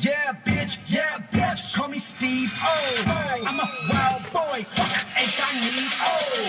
Yeah, bitch, yeah, bitch. Call me Steve. Oh, I'm a wild boy. Fuck, ain't I need. Oh,